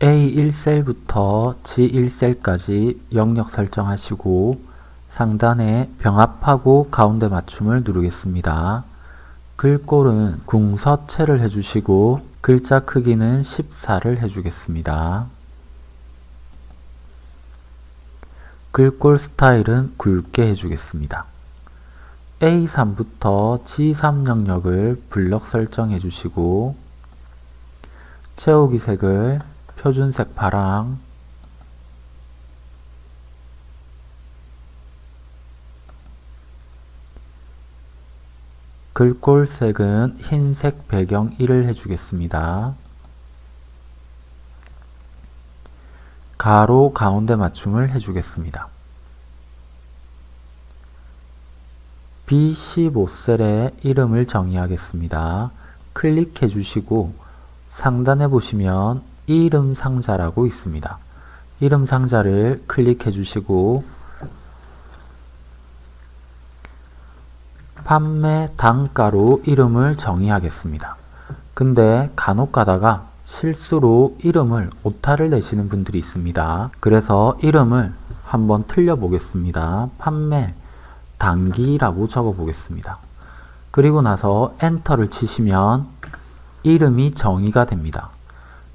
A1셀부터 G1셀까지 영역 설정하시고 상단에 병합하고 가운데 맞춤을 누르겠습니다. 글꼴은 궁서체를 해주시고 글자 크기는 14를 해주겠습니다. 글꼴 스타일은 굵게 해주겠습니다. A3부터 G3 영역을 블럭 설정해 주시고 채우기 색을 표준색 파랑 글꼴색은 흰색 배경 1을 해주겠습니다. 가로 가운데 맞춤을 해주겠습니다. B15셀의 이름을 정의하겠습니다. 클릭해 주시고 상단에 보시면 이름 상자라고 있습니다. 이름 상자를 클릭해 주시고 판매 단가로 이름을 정의하겠습니다. 근데 간혹 가다가 실수로 이름을 오타를 내시는 분들이 있습니다. 그래서 이름을 한번 틀려 보겠습니다. 판매 단기라고 적어 보겠습니다. 그리고 나서 엔터를 치시면 이름이 정의가 됩니다.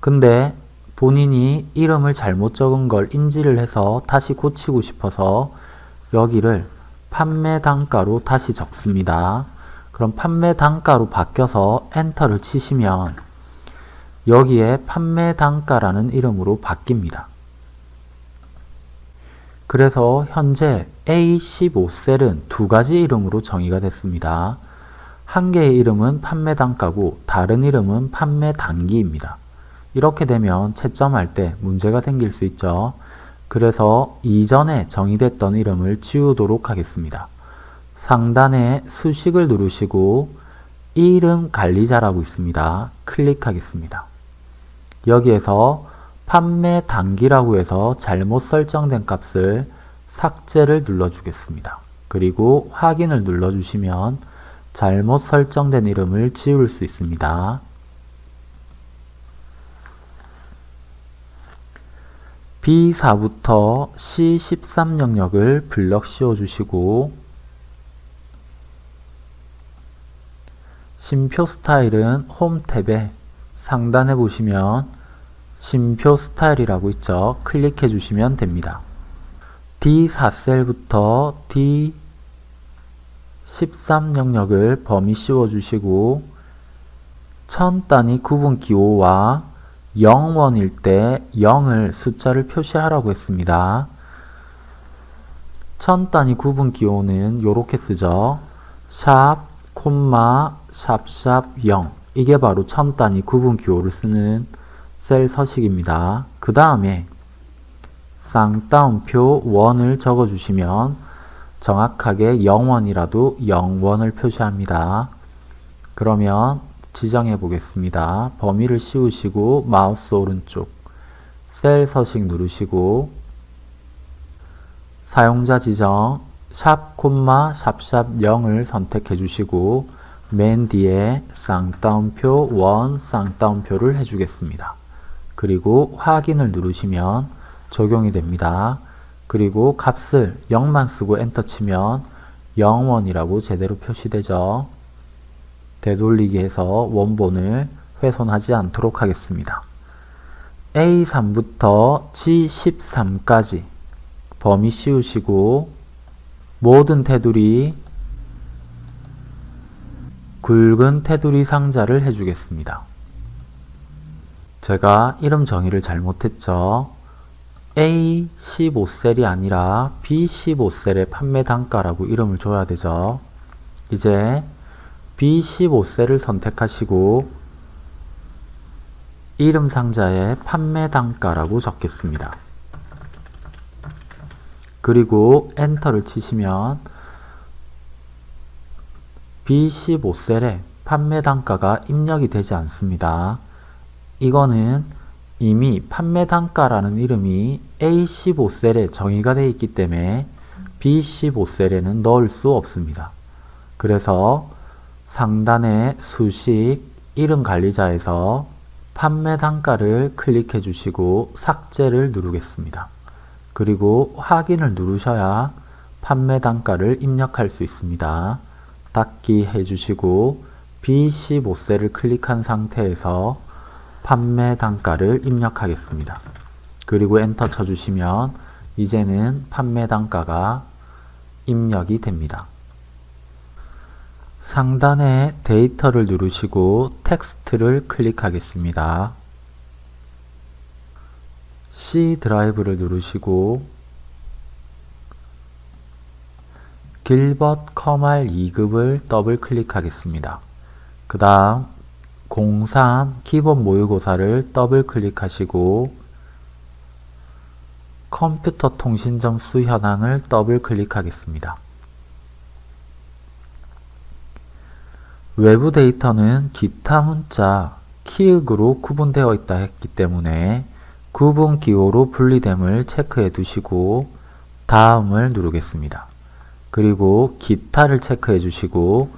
근데 본인이 이름을 잘못 적은 걸 인지를 해서 다시 고치고 싶어서 여기를 판매 단가로 다시 적습니다. 그럼 판매 단가로 바뀌어서 엔터를 치시면 여기에 판매 단가라는 이름으로 바뀝니다. 그래서 현재 A15셀은 두 가지 이름으로 정의가 됐습니다. 한 개의 이름은 판매 단가고 다른 이름은 판매 단기입니다. 이렇게 되면 채점할 때 문제가 생길 수 있죠. 그래서 이전에 정의됐던 이름을 지우도록 하겠습니다. 상단에 수식을 누르시고 이름 관리자라고 있습니다. 클릭하겠습니다. 여기에서 판매 단기라고 해서 잘못 설정된 값을 삭제를 눌러주겠습니다. 그리고 확인을 눌러주시면 잘못 설정된 이름을 지울 수 있습니다. B4부터 C13 영역을 블럭 씌워주시고 심표 스타일은 홈 탭에 상단에 보시면 심표 스타일이라고 있죠. 클릭해 주시면 됩니다. D4셀부터 D13 영역을 범위 씌워주시고 천 단위 구분 기호와 0원일 때 0을 숫자를 표시하라고 했습니다. 천 단위 구분 기호는 이렇게 쓰죠. 샵, 콤마, 샵샵 0 이게 바로 천 단위 구분 기호를 쓰는 셀 서식입니다. 그 다음에 쌍따옴표 원을 적어주시면 정확하게 0원이라도 0원을 표시합니다. 그러면 지정해 보겠습니다. 범위를 씌우시고 마우스 오른쪽 셀 서식 누르시고 사용자 지정 샵 콤마 샵샵 0을 선택해 주시고 맨 뒤에 쌍따옴표 원 쌍따옴표를 해주겠습니다. 그리고 확인을 누르시면 적용이 됩니다. 그리고 값을 0만 쓰고 엔터 치면 0원이라고 제대로 표시되죠. 되돌리기 해서 원본을 훼손하지 않도록 하겠습니다. A3부터 G13까지 범위 씌우시고 모든 테두리 굵은 테두리 상자를 해주겠습니다. 제가 이름 정의를 잘못했죠. A15셀이 아니라 B15셀의 판매 단가라고 이름을 줘야 되죠. 이제 B15셀을 선택하시고 이름 상자에 판매 단가라고 적겠습니다. 그리고 엔터를 치시면 B15셀에 판매 단가가 입력이 되지 않습니다. 이거는 이미 판매 단가라는 이름이 A15셀에 정의가 되어 있기 때문에 B15셀에는 넣을 수 없습니다. 그래서 상단의 수식 이름 관리자에서 판매 단가를 클릭해 주시고 삭제를 누르겠습니다. 그리고 확인을 누르셔야 판매 단가를 입력할 수 있습니다. 닫기 해주시고 B15셀을 클릭한 상태에서 판매 단가를 입력하겠습니다. 그리고 엔터 쳐주시면 이제는 판매 단가가 입력이 됩니다. 상단에 데이터를 누르시고 텍스트를 클릭하겠습니다. C 드라이브를 누르시고 길벗 컴활 2급을 더블 클릭하겠습니다. 그 다음 03 기본 모의고사를 더블 클릭하시고 컴퓨터 통신 점수 현황을 더블 클릭하겠습니다. 외부 데이터는 기타 문자, 키읔으로 구분되어 있다 했기 때문에 구분 기호로 분리됨을 체크해 두시고 다음을 누르겠습니다. 그리고 기타를 체크해 주시고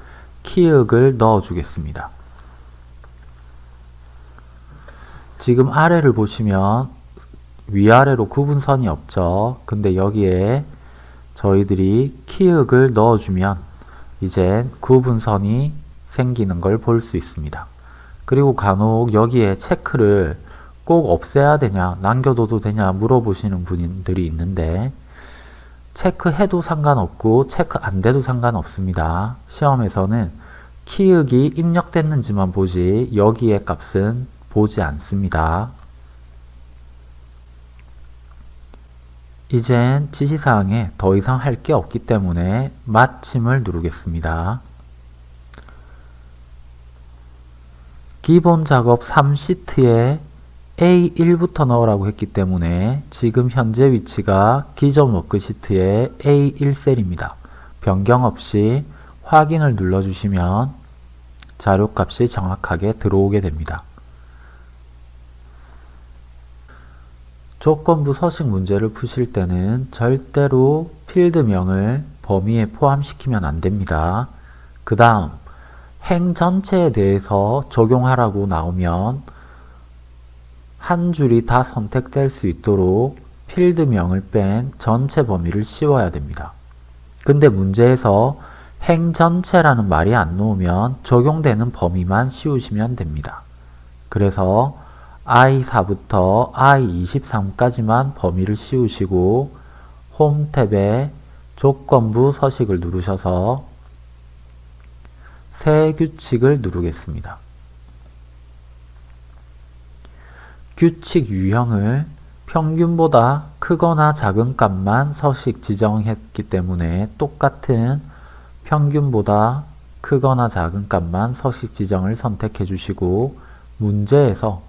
키읔을 넣어 주겠습니다. 지금 아래를 보시면 위아래로 구분선이 없죠. 근데 여기에 저희들이 키읔을 넣어주면 이제 구분선이 생기는 걸 볼 수 있습니다. 그리고 간혹 여기에 체크를 꼭 없애야 되냐 남겨둬도 되냐 물어보시는 분들이 있는데 체크해도 상관없고 체크 안 돼도 상관없습니다. 시험에서는 키읔이 입력됐는지만 보지 여기에 값은 보지 않습니다. 이젠 지시사항에 더 이상 할 게 없기 때문에 마침을 누르겠습니다. 기본 작업 3시트에 A1부터 넣으라고 했기 때문에 지금 현재 위치가 기존 워크시트의 A1셀입니다. 변경 없이 확인을 눌러주시면 자료값이 정확하게 들어오게 됩니다. 조건부 서식 문제를 푸실 때는 절대로 필드명을 범위에 포함시키면 안됩니다. 그 다음 행 전체에 대해서 적용하라고 나오면 한 줄이 다 선택될 수 있도록 필드명을 뺀 전체 범위를 씌워야 됩니다. 근데 문제에서 행 전체라는 말이 안 나오면 적용되는 범위만 씌우시면 됩니다. 그래서 I4부터 I23까지만 범위를 씌우시고 홈 탭에 조건부 서식을 누르셔서 새 규칙을 누르겠습니다. 규칙 유형을 평균보다 크거나 작은 값만 서식 지정했기 때문에 똑같은 평균보다 크거나 작은 값만 서식 지정을 선택해 주시고 문제에서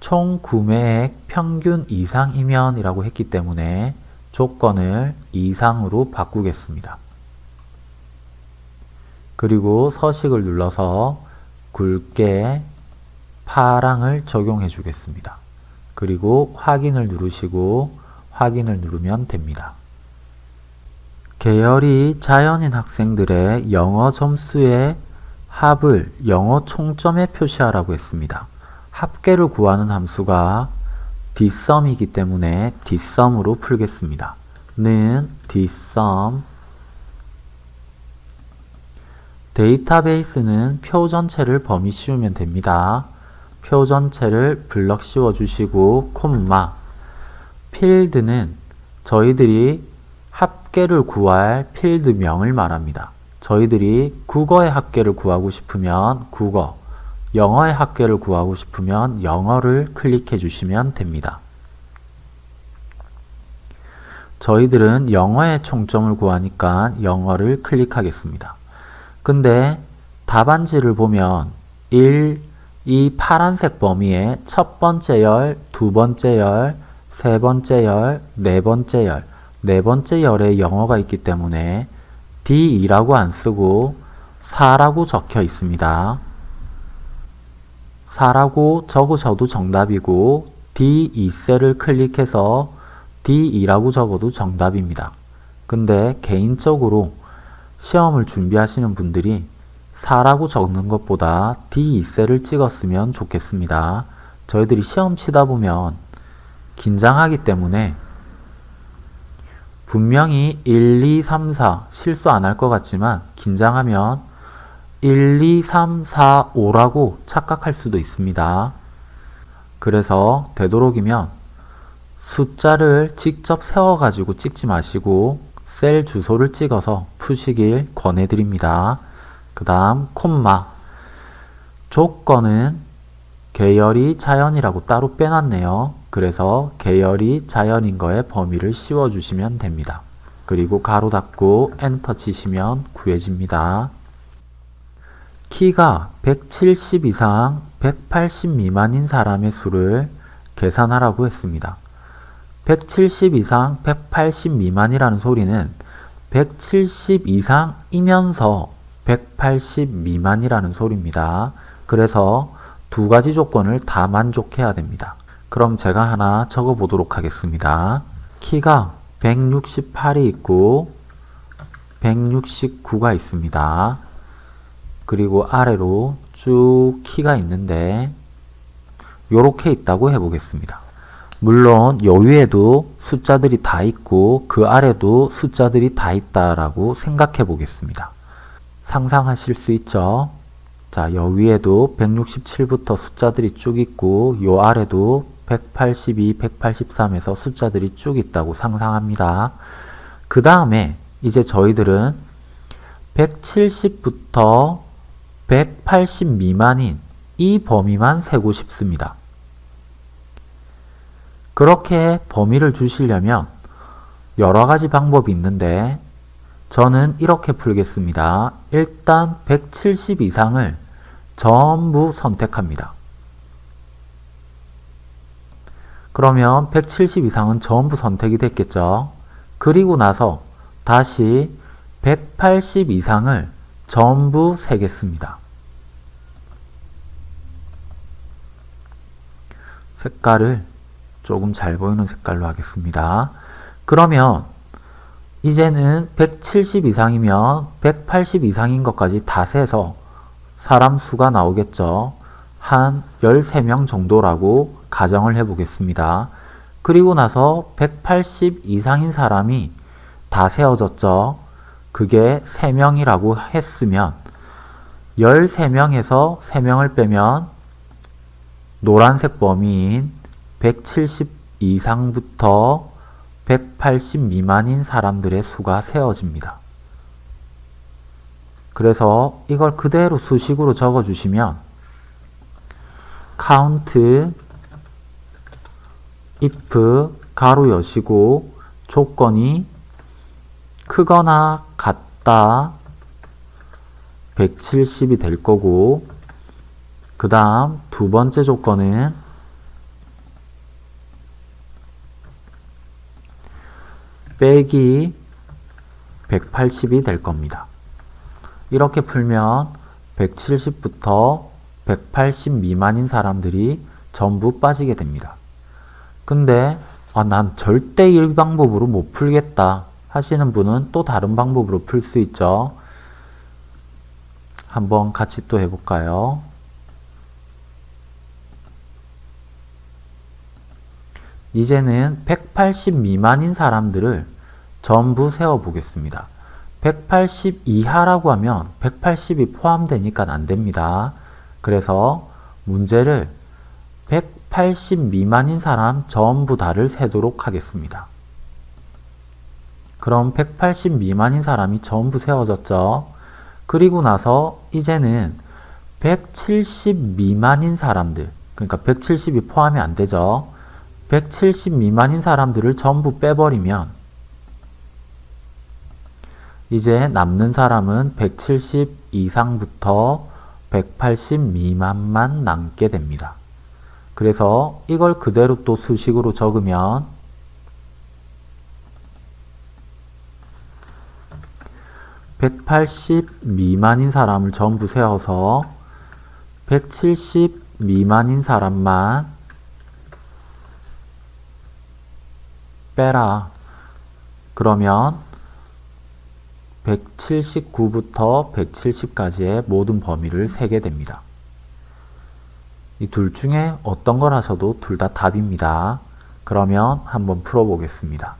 총 구매액 평균 이상이면 이라고 했기 때문에 조건을 이상으로 바꾸겠습니다. 그리고 서식을 눌러서 굵게 파랑을 적용해 주겠습니다. 그리고 확인을 누르시고 확인을 누르면 됩니다. 계열이 자연인 학생들의 영어 점수의 합을 영어 총점에 표시하라고 했습니다. 합계를 구하는 함수가 dsum이기 때문에 dsum으로 풀겠습니다. 는 dsum 데이터베이스는 표 전체를 범위 씌우면 됩니다. 표 전체를 블럭 씌워 주시고 콤마 필드는 저희들이 합계를 구할 필드명을 말합니다. 저희들이 국어의 합계를 구하고 싶으면 국어 영어의 합계를 구하고 싶으면 영어를 클릭해 주시면 됩니다. 저희들은 영어의 총점을 구하니까 영어를 클릭하겠습니다. 근데 답안지를 보면 1, 이 파란색 범위에 첫 번째 열, 두 번째 열, 세 번째 열, 네 번째 열, 네 번째 열에 영어가 있기 때문에 D2라고 안 쓰고 4라고 적혀 있습니다. 4라고 적으셔도 정답이고 D2셀을 클릭해서 D2라고 적어도 정답입니다. 근데 개인적으로 시험을 준비하시는 분들이 4라고 적는 것보다 D2셀을 찍었으면 좋겠습니다. 저희들이 시험 치다 보면 긴장하기 때문에 분명히 1, 2, 3, 4 실수 안 할 것 같지만 긴장하면 1, 2, 3, 4, 5라고 착각할 수도 있습니다. 그래서 되도록이면 숫자를 직접 세워가지고 찍지 마시고 셀 주소를 찍어서 푸시길 권해드립니다. 그 다음 콤마 조건은 계열이 자연이라고 따로 빼놨네요. 그래서 계열이 자연인 거에 범위를 씌워주시면 됩니다. 그리고 가로 닫고 엔터 치시면 구해집니다. 키가 170 이상 180 미만인 사람의 수를 계산하라고 했습니다. 170 이상 180 미만이라는 소리는 170 이상이면서 180 미만이라는 소리입니다. 그래서 두 가지 조건을 다 만족해야 됩니다. 그럼 제가 하나 적어 보도록 하겠습니다. 키가 168이 있고 169가 있습니다. 그리고 아래로 쭉 키가 있는데 요렇게 있다고 해보겠습니다. 물론 여위에도 숫자들이 다 있고 그 아래도 숫자들이 다 있다라고 생각해 보겠습니다. 상상하실 수 있죠? 자, 여위에도 167부터 숫자들이 쭉 있고 요 아래도 182, 183에서 숫자들이 쭉 있다고 상상합니다. 그 다음에 이제 저희들은 170부터 180 미만인 이 범위만 세고 싶습니다. 그렇게 범위를 주시려면 여러 가지 방법이 있는데 저는 이렇게 풀겠습니다. 일단 170 이상을 전부 선택합니다. 그러면 170 이상은 전부 선택이 됐겠죠. 그리고 나서 다시 180 이상을 전부 세겠습니다. 색깔을 조금 잘 보이는 색깔로 하겠습니다. 그러면 이제는 170 이상이면 180 이상인 것까지 다 세서 사람 수가 나오겠죠. 한 13명 정도라고 가정을 해 보겠습니다. 그리고 나서 180 이상인 사람이 다 세워졌죠. 그게 3명이라고 했으면 13명에서 3명을 빼면 노란색 범위인 170 이상부터 180 미만인 사람들의 수가 세워집니다. 그래서 이걸 그대로 수식으로 적어주시면 count if 가로 여시고 조건이 크거나 같다 170이 될 거고 그 다음 두 번째 조건은 빼기 180이 될 겁니다. 이렇게 풀면 170부터 180 미만인 사람들이 전부 빠지게 됩니다. 근데 아, 난 절대 이 방법으로 못 풀겠다 하시는 분은 또 다른 방법으로 풀 수 있죠. 한번 같이 또 해볼까요? 이제는 180 미만인 사람들을 전부 세워 보겠습니다. 180 이하라고 하면 180이 포함되니까 안 됩니다. 그래서 문제를 180 미만인 사람 전부 다를 세도록 하겠습니다. 그럼 180 미만인 사람이 전부 세워졌죠. 그리고 나서 이제는 170 미만인 사람들, 그러니까 170이 포함이 안 되죠. 170 미만인 사람들을 전부 빼버리면 이제 남는 사람은 170 이상부터 180 미만만 남게 됩니다. 그래서 이걸 그대로 또 수식으로 적으면 180 미만인 사람을 전부 세워서 170 미만인 사람만 빼라. 그러면 179부터 170까지의 모든 범위를 세게 됩니다. 이 둘 중에 어떤 걸 하셔도 둘 다 답입니다. 그러면 한번 풀어보겠습니다.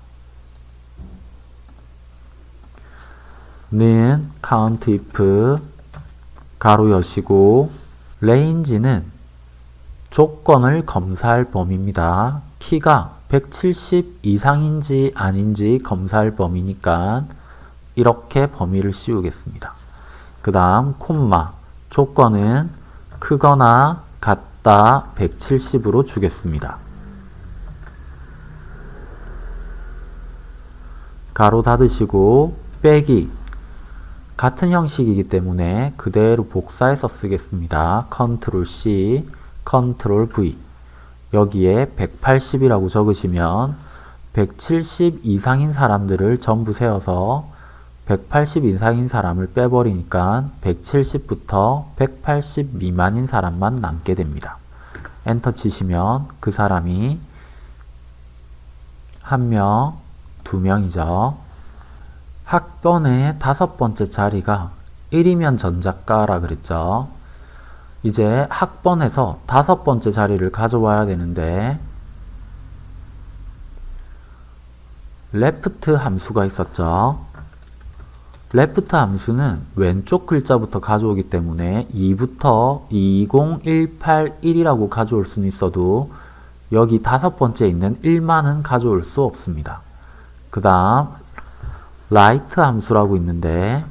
는 count if 가로 여시고 range는 조건을 검사할 범위입니다. 키가 170 이상인지 아닌지 검사할 범위니까 이렇게 범위를 씌우겠습니다. 그 다음 콤마 조건은 크거나 같다 170으로 주겠습니다. 괄호 닫으시고 빼기 같은 형식이기 때문에 그대로 복사해서 쓰겠습니다. Control C, Control V 여기에 180이라고 적으시면 170 이상인 사람들을 전부 세어서 180 이상인 사람을 빼버리니까 170부터 180 미만인 사람만 남게 됩니다. 엔터 치시면 그 사람이 한 명, 두 명이죠. 학번의 다섯 번째 자리가 1이면 전자과라 그랬죠. 이제 학번에서 다섯 번째 자리를 가져와야 되는데 LEFT 함수가 있었죠. LEFT 함수는 왼쪽 글자부터 가져오기 때문에 2부터 20181이라고 가져올 수는 있어도 여기 다섯 번째 있는 1만은 가져올 수 없습니다. 그 다음 RIGHT 함수라고 있는데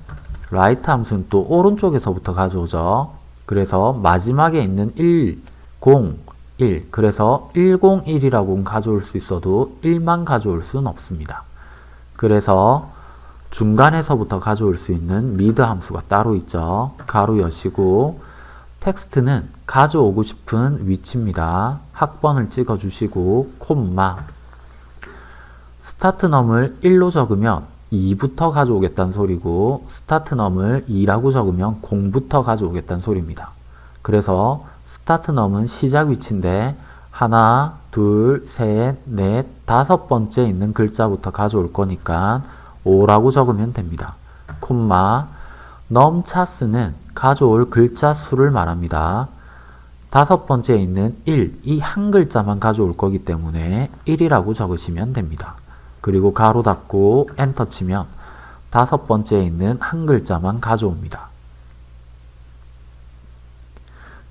라이트 함수는 또 오른쪽에서부터 가져오죠. 그래서 마지막에 있는 1, 0, 1 그래서 101이라고 가져올 수 있어도 1만 가져올 수는 없습니다. 그래서 중간에서부터 가져올 수 있는 MID 함수가 따로 있죠. 괄호 여시고 텍스트는 가져오고 싶은 위치입니다. 학번을 찍어주시고 콤마 start num을 1로 적으면 2부터 가져오겠다는 소리고 start num을 2라고 적으면 0부터 가져오겠다는 소리입니다. 그래서 start num은 시작 위치인데 하나, 둘, 셋, 넷, 다섯 번째 있는 글자부터 가져올 거니까 5라고 적으면 됩니다. 콤마 넘차스는 가져올 글자 수를 말합니다. 다섯 번째에 있는 1, 이 한 글자만 가져올 거기 때문에 1이라고 적으시면 됩니다. 그리고 가로 닫고 엔터 치면 다섯 번째에 있는 한 글자만 가져옵니다.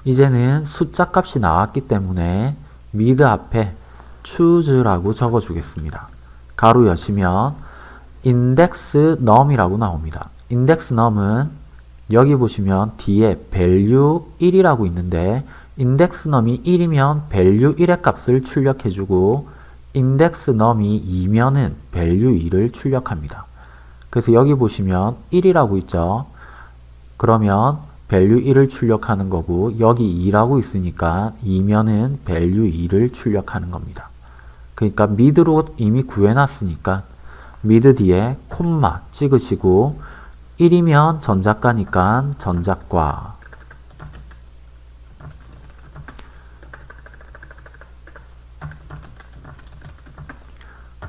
이제는 숫자 값이 나왔기 때문에 미드 앞에 choose라고 적어주겠습니다. 가로 여시면 index num이라고 나옵니다. index num은 여기 보시면 뒤에 value 1이라고 있는데 index num이 1이면 value 1의 값을 출력해주고 index num이 2면은 value 2를 출력합니다. 그래서 여기 보시면 1이라고 있죠. 그러면 value 1을 출력하는 거고 여기 2라고 있으니까 2면은 value 2를 출력하는 겁니다. 그러니까 mid로 이미 구해놨으니까 mid 뒤에 콤마 찍으시고 1이면 전작가니까 전작과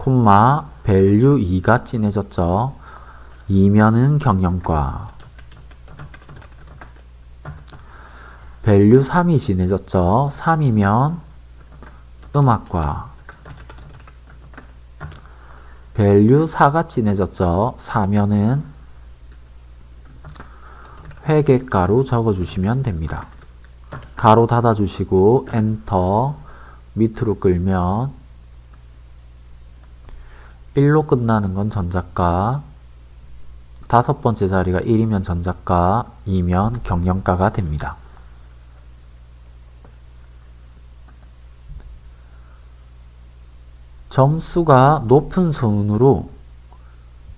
콤마 value 2가 진해졌죠. 2면은 경영과 value 3이 진해졌죠. 3이면 음악과 value 4가 진해졌죠. 4면은 회계가로 적어주시면 됩니다. 가로 닫아주시고 엔터 밑으로 끌면 1로 끝나는 건 전작가 다섯 번째 자리가 1이면 전작가 2면 경영가가 됩니다. 점수가 높은 순으로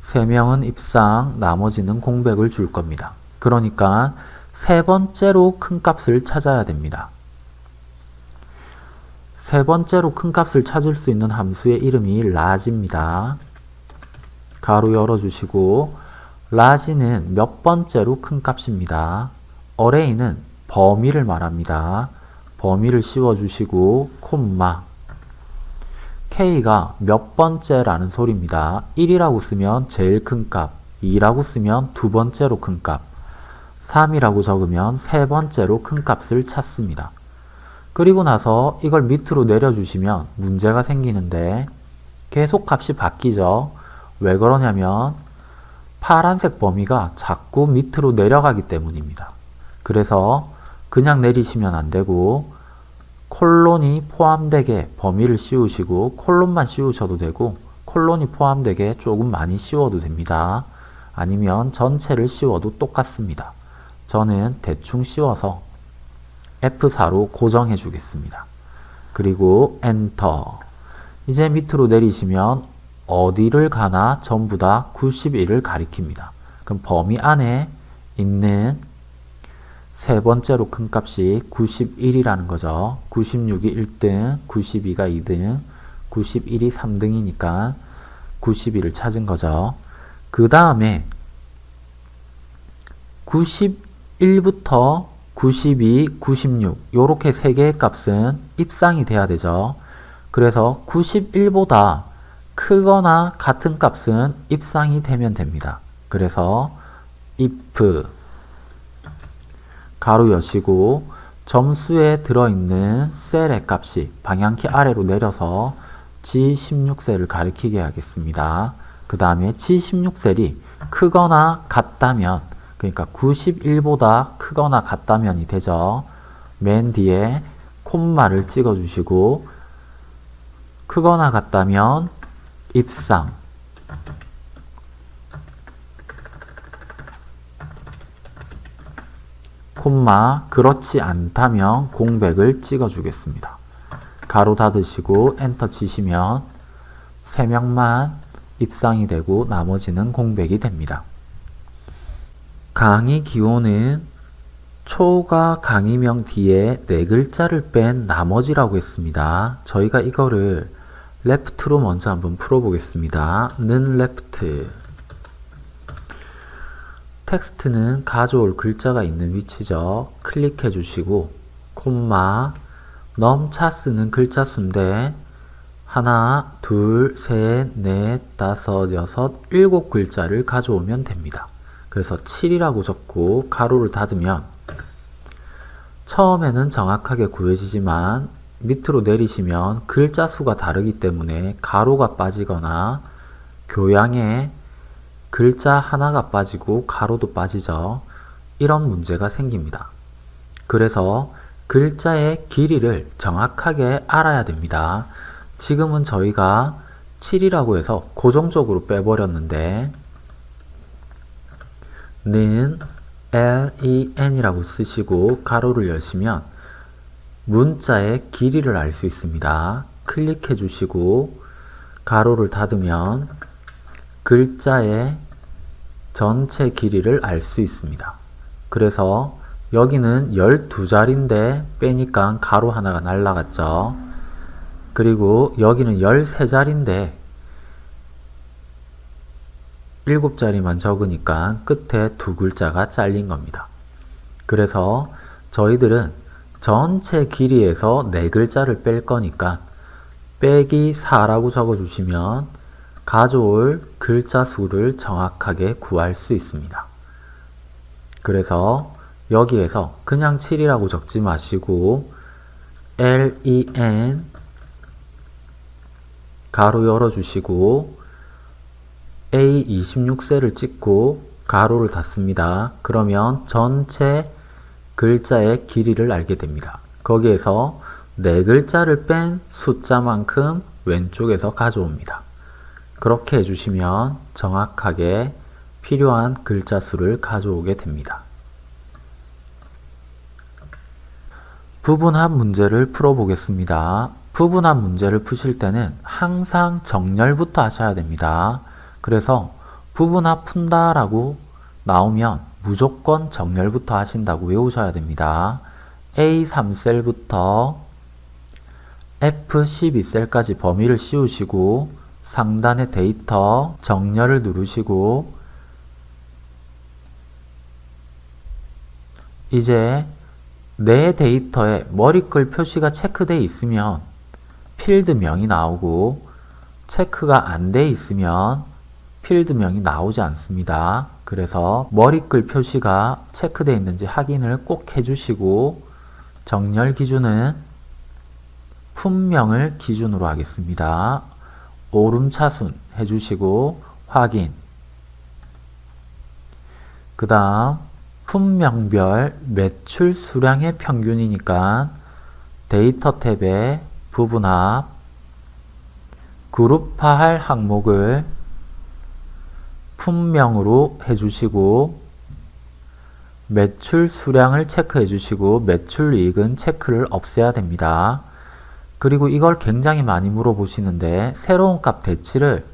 3명은 입상, 나머지는 공백을 줄 겁니다. 그러니까 세 번째로 큰 값을 찾아야 됩니다. 세 번째로 큰 값을 찾을 수 있는 함수의 이름이 large입니다. 가로 열어주시고 large는 몇 번째로 큰 값입니다. array는 범위를 말합니다. 범위를 씌워주시고 콤마 k가 몇 번째라는 소리입니다. 1이라고 쓰면 제일 큰 값, 2라고 쓰면 두 번째로 큰 값, 3이라고 적으면 세 번째로 큰 값을 찾습니다. 그리고 나서 이걸 밑으로 내려주시면 문제가 생기는데 계속 값이 바뀌죠. 왜 그러냐면 파란색 범위가 자꾸 밑으로 내려가기 때문입니다. 그래서 그냥 내리시면 안 되고 콜론이 포함되게 범위를 씌우시고 콜론만 씌우셔도 되고 콜론이 포함되게 조금 많이 씌워도 됩니다. 아니면 전체를 씌워도 똑같습니다. 저는 대충 씌워서 F4로 고정해 주겠습니다. 그리고 엔터 이제 밑으로 내리시면 어디를 가나 전부 다 91을 가리킵니다. 그럼 범위 안에 있는 세 번째로 큰 값이 91이라는 거죠. 96이 1등, 92가 2등, 91이 3등이니까 91을 찾은 거죠. 그 다음에 91부터 92, 96 요렇게 세 개의 값은 입상이 돼야 되죠. 그래서 91보다 크거나 같은 값은 입상이 되면 됩니다. 그래서 if 가로 여시고 점수에 들어있는 셀의 값이 방향키 아래로 내려서 G16셀을 가리키게 하겠습니다. 그 다음에 G16셀이 크거나 같다면 그러니까 91보다 크거나 같다면이 되죠. 맨 뒤에 콤마를 찍어 주시고 크거나 같다면 입상 콤마 그렇지 않다면 공백을 찍어 주겠습니다. 가로 닫으시고 엔터 치시면 3명만 입상이 되고 나머지는 공백이 됩니다. 강의 기호는 초가 강의명 뒤에 네 글자를 뺀 나머지라고 했습니다. 저희가 이거를 left로 먼저 한번 풀어보겠습니다. 는 left 텍스트는 가져올 글자가 있는 위치죠. 클릭해 주시고 콤마 넘차 쓰는 글자 수인데 하나, 둘, 셋, 넷, 다섯, 여섯, 일곱 글자를 가져오면 됩니다. 그래서 7이라고 적고 가로를 닫으면 처음에는 정확하게 구해지지만 밑으로 내리시면 글자 수가 다르기 때문에 가로가 빠지거나 교양에 글자 하나가 빠지고 가로도 빠지죠. 이런 문제가 생깁니다. 그래서 글자의 길이를 정확하게 알아야 됩니다. 지금은 저희가 7이라고 해서 고정적으로 빼버렸는데 는 len 이라고 쓰시고 가로를 여시면 문자의 길이를 알 수 있습니다. 클릭해 주시고 가로를 닫으면 글자의 전체 길이를 알 수 있습니다. 그래서 여기는 12자리인데 빼니까 가로 하나가 날라갔죠. 그리고 여기는 13자리인데 7자리만 적으니까 끝에 두 글자가 잘린 겁니다. 그래서 저희들은 전체 길이에서 네 글자를 뺄 거니까 빼기 4라고 적어주시면 가져올 글자 수를 정확하게 구할 수 있습니다. 그래서 여기에서 그냥 7이라고 적지 마시고 len 가로 열어주시고 A26셀을 찍고 가로를 닫습니다. 그러면 전체 글자의 길이를 알게 됩니다. 거기에서 네 글자를 뺀 숫자만큼 왼쪽에서 가져옵니다. 그렇게 해주시면 정확하게 필요한 글자 수를 가져오게 됩니다. 부분합 문제를 풀어보겠습니다. 부분합 문제를 푸실 때는 항상 정렬부터 하셔야 됩니다. 그래서 부분합 푼다 라고 나오면 무조건 정렬부터 하신다고 외우셔야 됩니다. A3셀부터 F12셀까지 범위를 씌우시고 상단의 데이터 정렬을 누르시고 이제 내 데이터에 머리글 표시가 체크되어 있으면 필드명이 나오고 체크가 안 돼 있으면 필드명이 나오지 않습니다. 그래서 머리글 표시가 체크되어 있는지 확인을 꼭 해주시고 정렬 기준은 품명을 기준으로 하겠습니다. 오름차순 해주시고 확인 그 다음 품명별 매출 수량의 평균이니까 데이터 탭에 부분합 그룹화할 항목을 품명으로 해주시고 매출 수량을 체크해 주시고 매출 이익은 체크를 없애야 됩니다. 그리고 이걸 굉장히 많이 물어보시는데 새로운 값 대치를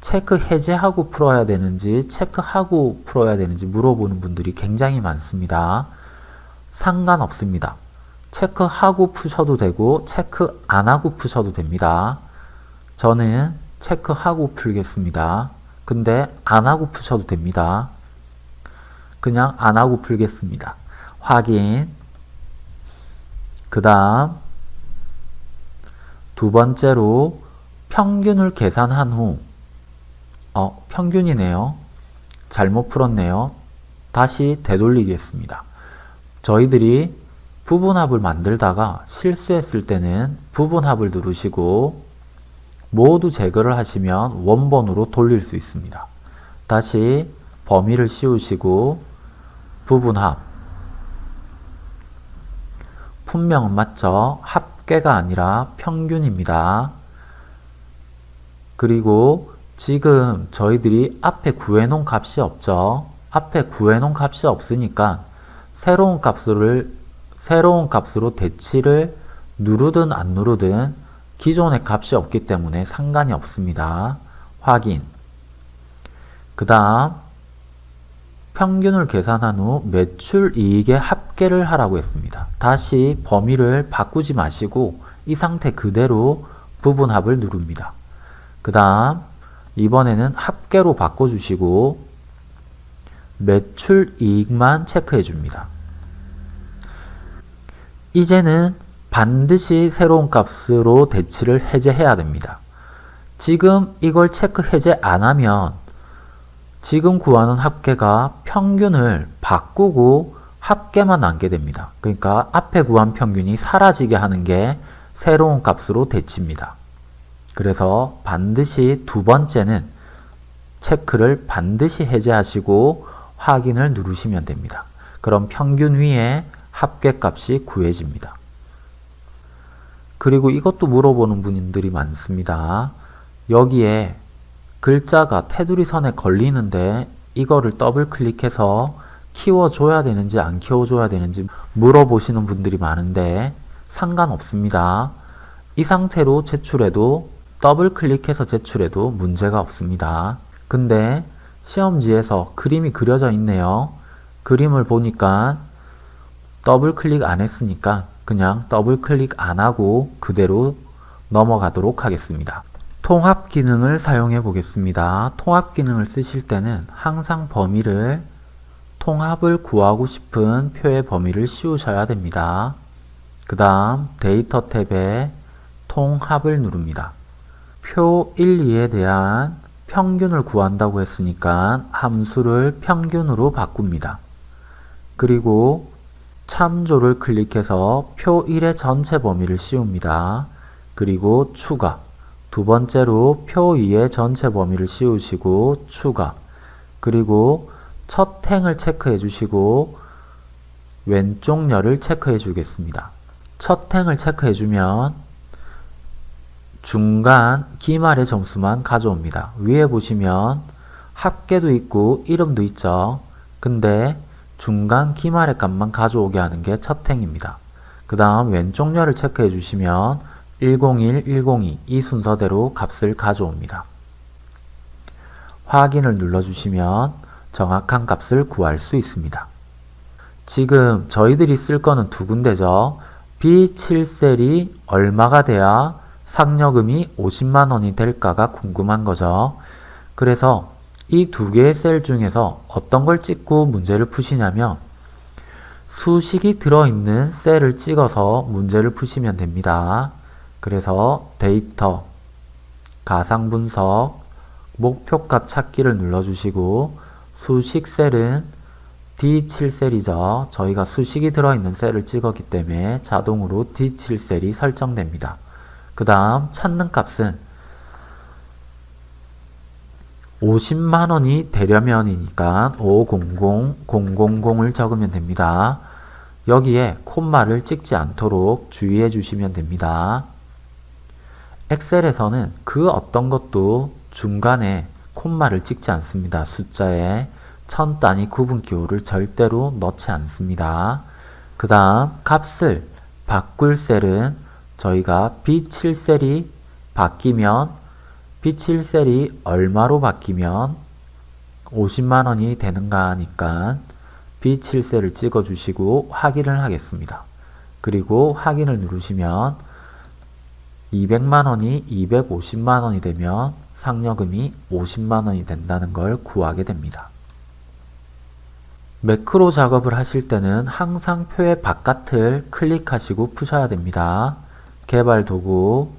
체크 해제하고 풀어야 되는지 체크하고 풀어야 되는지 물어보는 분들이 굉장히 많습니다. 상관없습니다. 체크하고 푸셔도 되고 체크 안 하고 푸셔도 됩니다. 저는 체크하고 풀겠습니다. 근데 안 하고 푸셔도 됩니다. 그냥 안 하고 풀겠습니다. 확인 그 다음 두 번째로 평균을 계산한 후 어, 평균이네요. 잘못 풀었네요. 다시 되돌리겠습니다. 저희들이 부분합을 만들다가 실수했을 때는 부분합을 누르시고 모두 제거를 하시면 원본으로 돌릴 수 있습니다. 다시 범위를 씌우시고 부분합 분명은 맞죠? 합계가 아니라 평균입니다. 그리고 지금 저희들이 앞에 구해놓은 값이 없죠. 앞에 구해놓은 값이 없으니까 새로운 값을 새로운 값으로 대치를 누르든 안 누르든 기존의 값이 없기 때문에 상관이 없습니다. 확인 그 다음 평균을 계산한 후 매출 이익의 합계를 하라고 했습니다. 다시 범위를 바꾸지 마시고 이 상태 그대로 부분합을 누릅니다. 그 다음 이번에는 합계로 바꿔주시고 매출 이익만 체크해 줍니다. 이제는 반드시 새로운 값으로 대치를 해제해야 됩니다. 지금 이걸 체크 해제 안 하면 지금 구하는 합계가 평균을 바꾸고 합계만 남게 됩니다. 그러니까 앞에 구한 평균이 사라지게 하는 게 새로운 값으로 대치입니다. 그래서 반드시 두 번째는 체크를 반드시 해제하시고 확인을 누르시면 됩니다. 그럼 평균 위에 합계값이 구해집니다. 그리고 이것도 물어보는 분들이 많습니다. 여기에 글자가 테두리 선에 걸리는데 이거를 더블 클릭해서 키워줘야 되는지 안 키워줘야 되는지 물어보시는 분들이 많은데 상관없습니다. 이 상태로 제출해도 더블 클릭해서 제출해도 문제가 없습니다. 근데 시험지에서 그림이 그려져 있네요. 그림을 보니까 더블 클릭 안 했으니까 그냥 더블 클릭 안 하고 그대로 넘어가도록 하겠습니다. 통합 기능을 사용해 보겠습니다. 통합 기능을 쓰실 때는 항상 범위를 통합을 구하고 싶은 표의 범위를 씌우셔야 됩니다. 그 다음 데이터 탭에 통합을 누릅니다. 표 1, 2에 대한 평균을 구한다고 했으니까 함수를 평균으로 바꿉니다. 그리고 참조를 클릭해서 표 1의 전체 범위를 씌웁니다. 그리고 추가 두 번째로 표 2의 전체 범위를 씌우시고 추가 그리고 첫 행을 체크해 주시고 왼쪽 열을 체크해 주겠습니다. 첫 행을 체크해 주면 중간 기말의 점수만 가져옵니다. 위에 보시면 합계도 있고 이름도 있죠. 근데 중간 기말의 값만 가져오게 하는 게 첫 행입니다. 그 다음 왼쪽 열을 체크해 주시면 101, 102 이 순서대로 값을 가져옵니다. 확인을 눌러주시면 정확한 값을 구할 수 있습니다. 지금 저희들이 쓸 거는 두 군데죠. B7셀이 얼마가 돼야 상여금이 50만원이 될까가 궁금한 거죠. 그래서 이 두 개의 셀 중에서 어떤 걸 찍고 문제를 푸시냐면 수식이 들어있는 셀을 찍어서 문제를 푸시면 됩니다. 그래서 데이터, 가상분석, 목표값 찾기를 눌러주시고 수식 셀은 D7셀이죠. 저희가 수식이 들어있는 셀을 찍었기 때문에 자동으로 D7셀이 설정됩니다. 그 다음 찾는 값은 50만원이 되려면이니까 500000을 적으면 됩니다. 여기에 콤마를 찍지 않도록 주의해 주시면 됩니다. 엑셀에서는 그 어떤 것도 중간에 콤마를 찍지 않습니다. 숫자에 천 단위 구분 기호를 절대로 넣지 않습니다. 그 다음 값을 바꿀 셀은 저희가 B7셀이 바뀌면 B7셀이 얼마로 바뀌면 50만원이 되는가 하니까 B7셀을 찍어 주시고 확인을 하겠습니다. 그리고 확인을 누르시면 200만원이 250만원이 되면 상여금이 50만원이 된다는 걸 구하게 됩니다. 매크로 작업을 하실 때는 항상 표의 바깥을 클릭하시고 푸셔야 됩니다. 개발 도구,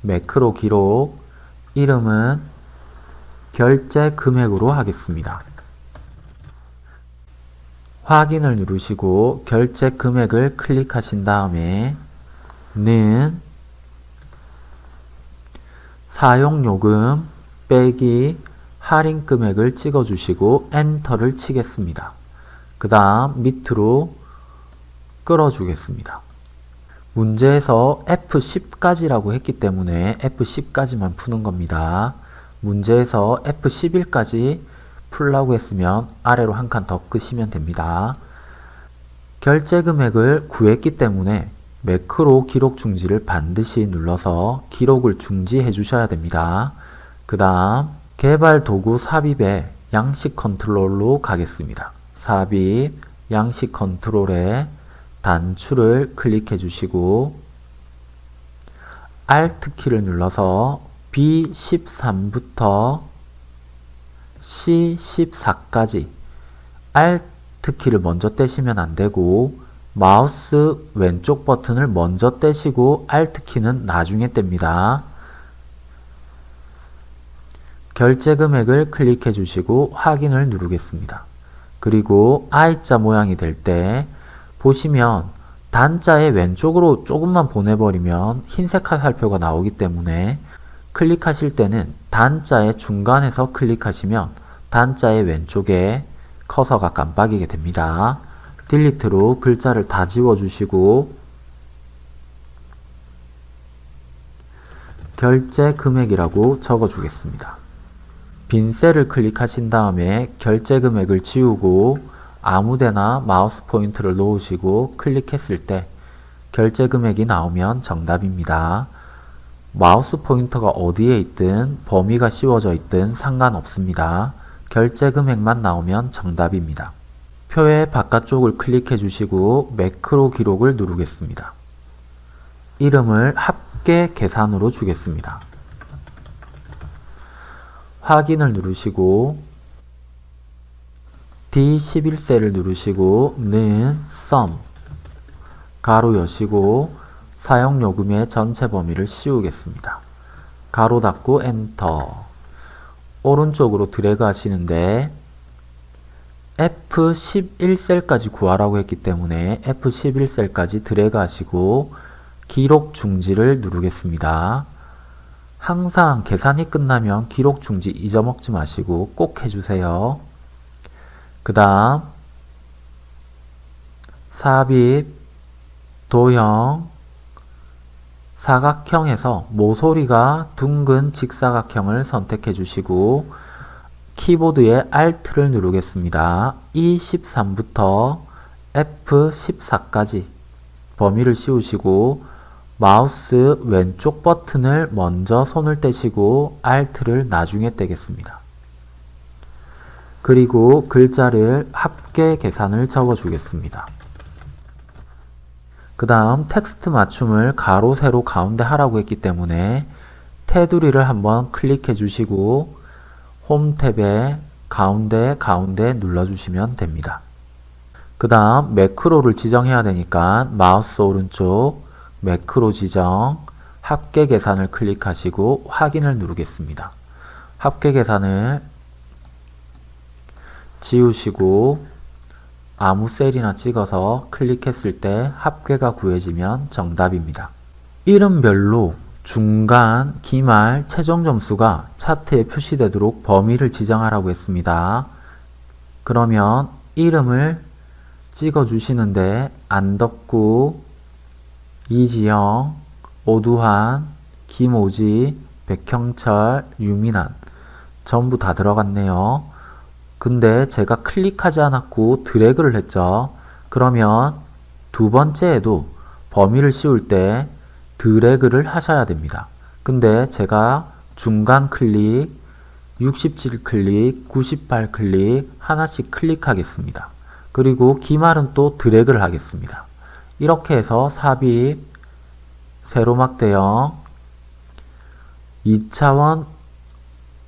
매크로 기록, 이름은 결제 금액으로 하겠습니다. 확인을 누르시고 결제 금액을 클릭하신 다음에 는 사용요금 빼기 할인 금액을 찍어주시고 엔터를 치겠습니다. 그 다음 밑으로 끌어주겠습니다. 문제에서 F10까지라고 했기 때문에 F10까지만 푸는 겁니다. 문제에서 F11까지 풀라고 했으면 아래로 한 칸 더 끄시면 됩니다. 결제 금액을 구했기 때문에 매크로 기록 중지를 반드시 눌러서 기록을 중지해 주셔야 됩니다. 그 다음 개발 도구 삽입에 양식 컨트롤로 가겠습니다. 삽입, 양식 컨트롤에 단추를 클릭해 주시고 Alt 키를 눌러서 B13부터 C14까지 Alt 키를 먼저 떼시면 안되고 마우스 왼쪽 버튼을 먼저 떼시고 Alt 키는 나중에 뗍니다. 결제 금액을 클릭해 주시고 확인을 누르겠습니다. 그리고 I자 모양이 될 때 보시면 단자의 왼쪽으로 조금만 보내버리면 흰색 화살표가 나오기 때문에 클릭하실 때는 단자의 중간에서 클릭하시면 단자의 왼쪽에 커서가 깜빡이게 됩니다. 딜리트로 글자를 다 지워주시고 결제 금액이라고 적어주겠습니다. 빈 셀을 클릭하신 다음에 결제 금액을 지우고 아무데나 마우스 포인트를 놓으시고 클릭했을 때 결제 금액이 나오면 정답입니다. 마우스 포인터가 어디에 있든 범위가 씌워져 있든 상관없습니다. 결제 금액만 나오면 정답입니다. 표의 바깥쪽을 클릭해 주시고 매크로 기록을 누르겠습니다. 이름을 합계 계산으로 주겠습니다. 확인을 누르시고 D11셀을 누르시고 는 sum 가로 여시고 사용요금의 전체 범위를 씌우겠습니다. 가로 닫고 엔터 오른쪽으로 드래그 하시는데 F11셀까지 구하라고 했기 때문에 F11셀까지 드래그 하시고 기록 중지를 누르겠습니다. 항상 계산이 끝나면 기록 중지 잊어먹지 마시고 꼭 해주세요. 그 다음 삽입, 도형, 사각형에서 모서리가 둥근 직사각형을 선택해 주시고 키보드의 Alt를 누르겠습니다. E13부터 F14까지 범위를 씌우시고 마우스 왼쪽 버튼을 먼저 손을 떼시고 Alt를 나중에 떼겠습니다. 그리고 글자를 합계 계산을 적어 주겠습니다. 그 다음 텍스트 맞춤을 가로 세로 가운데 하라고 했기 때문에 테두리를 한번 클릭해 주시고 홈 탭에 가운데 가운데 눌러주시면 됩니다. 그 다음 매크로를 지정해야 되니까 마우스 오른쪽 매크로 지정 합계 계산을 클릭하시고 확인을 누르겠습니다. 합계 계산을 지우시고 아무 셀이나 찍어서 클릭했을 때 합계가 구해지면 정답입니다. 이름별로 중간, 기말, 최종 점수가 차트에 표시되도록 범위를 지정하라고 했습니다. 그러면 이름을 찍어 주시는데 안덕구, 이지영, 오두환, 김오지, 백형철, 유민환 전부 다 들어갔네요. 근데 제가 클릭하지 않았고 드래그를 했죠. 그러면 두 번째에도 범위를 씌울 때 드래그를 하셔야 됩니다. 근데 제가 중간 클릭, 67 클릭, 98 클릭 하나씩 클릭하겠습니다. 그리고 기말은 또 드래그를 하겠습니다. 이렇게 해서 삽입, 세로막 대형, 2차원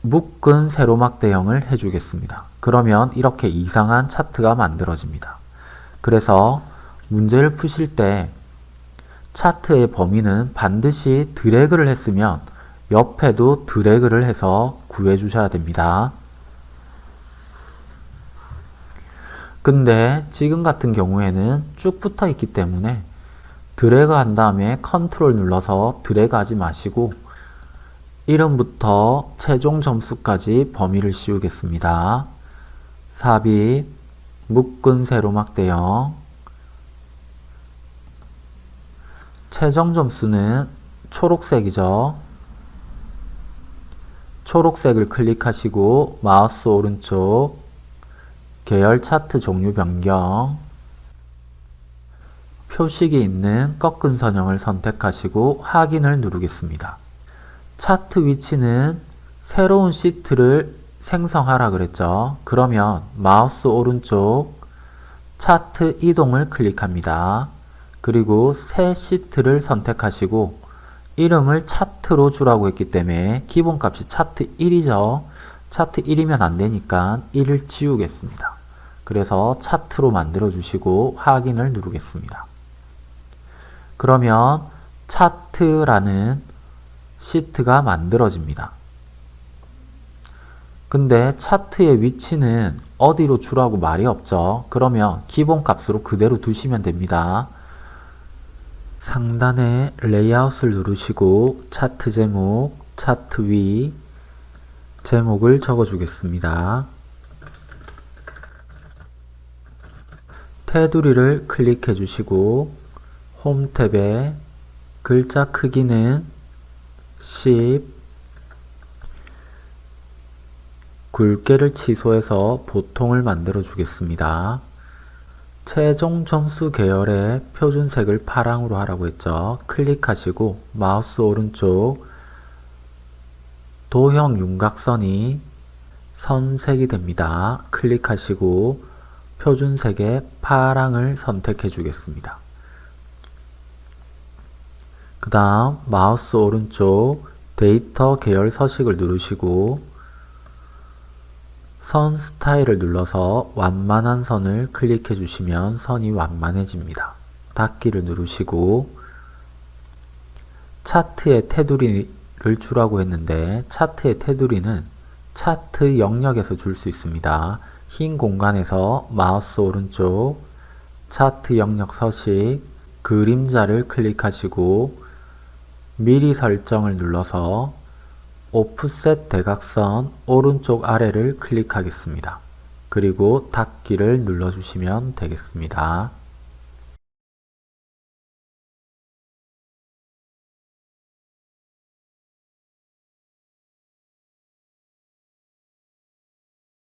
묶은 세로막 대형을 해주겠습니다. 그러면 이렇게 이상한 차트가 만들어집니다. 그래서 문제를 푸실 때 차트의 범위는 반드시 드래그를 했으면 옆에도 드래그를 해서 구해 주셔야 됩니다. 근데 지금 같은 경우에는 쭉 붙어 있기 때문에 드래그 한 다음에 컨트롤 눌러서 드래그 하지 마시고 이름부터 최종 점수까지 범위를 씌우겠습니다. 삽입, 묶은 세로막 대형 최종 점수는 초록색이죠. 초록색을 클릭하시고 마우스 오른쪽 계열 차트 종류 변경 표식이 있는 꺾은 선형을 선택하시고 확인을 누르겠습니다. 차트 위치는 새로운 시트를 생성하라 그랬죠. 그러면 마우스 오른쪽 차트 이동을 클릭합니다. 그리고 새 시트를 선택하시고 이름을 차트로 주라고 했기 때문에 기본값이 차트 1이죠. 차트 1이면 안되니까 1을 지우겠습니다. 그래서 차트로 만들어 주시고 확인을 누르겠습니다. 그러면 차트라는 시트가 만들어집니다. 근데 차트의 위치는 어디로 주라고 말이 없죠. 그러면 기본값으로 그대로 두시면 됩니다. 상단에 레이아웃을 누르시고 차트 제목, 차트 위 제목을 적어주겠습니다. 테두리를 클릭해 주시고 홈 탭에 글자 크기는 10 굵게를 취소해서 보통을 만들어 주겠습니다. 최종 점수 계열의 표준색을 파랑으로 하라고 했죠. 클릭하시고 마우스 오른쪽 도형 윤곽선이 선색이 됩니다. 클릭하시고 표준색의 파랑을 선택해 주겠습니다. 그 다음 마우스 오른쪽 데이터 계열 서식을 누르시고 선 스타일을 눌러서 완만한 선을 클릭해 주시면 선이 완만해집니다. 닫기를 누르시고 차트의 테두리를 주라고 했는데 차트의 테두리는 차트 영역에서 줄 수 있습니다. 흰 공간에서 마우스 오른쪽 차트 영역 서식 그림자를 클릭하시고 미리 설정을 눌러서 오프셋 대각선 오른쪽 아래를 클릭하겠습니다. 그리고 닫기를 눌러주시면 되겠습니다.